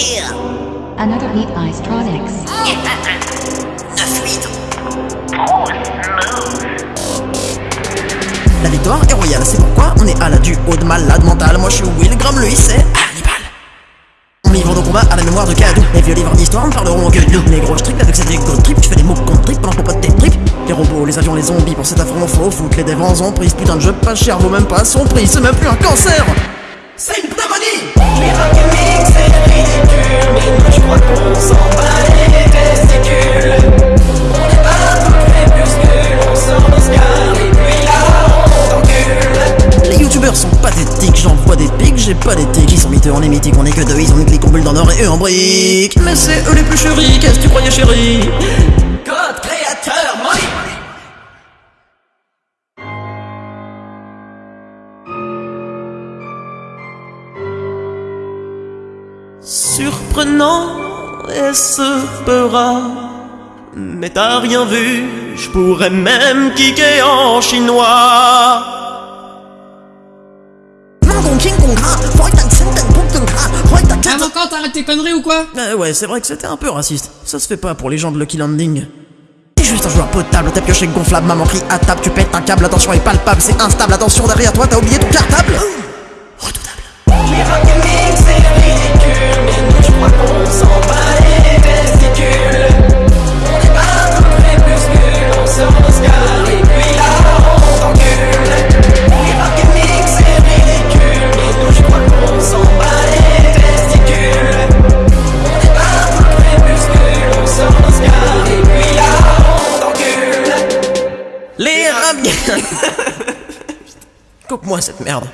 here. Another Neat Icetronics. 9-8. La victoire est royale, c'est pourquoi on est à la du haut de malade mental. Moi je suis Will Graham, lui c'est Hannibal. On livre nos combats à la mémoire de Cadou. Les vieux livres d'histoire ne parleront que de nous. Les gros strips avec ces égo trip, tu fais des mots contre trip pendant qu'on pote tes tripes. Les robots, les avions, les zombies, pour cet affront faux foot, les devants ont pris. ce Putain de jeu pas cher, vaut même pas son prix, c'est même plus un cancer. C'est une pneumonie sont pathétiques, j'envoie des pics, j'ai pas d'éthique. Ils sont miteux, on est mythique, on est que deux, ils ont une clique, on bulle dans l'or et eux en briques. Mais c'est eux les plus chéris, qu'est-ce que tu croyais chérie? Code créateur money Surprenant et ce peura Mais t'as rien vu, je pourrais même kicker en chinois Avocat, t'arrêtes tes conneries ou quoi? Euh, ouais, c'est vrai que c'était un peu raciste. Ça se fait pas pour les gens de Lucky Landing. T'es juste un joueur potable, t'as pioché gonflable, maman crie à table, tu pètes un câble, attention est palpable, c'est instable, attention derrière toi, t'as oublié ton cartable Coupe-moi cette merde.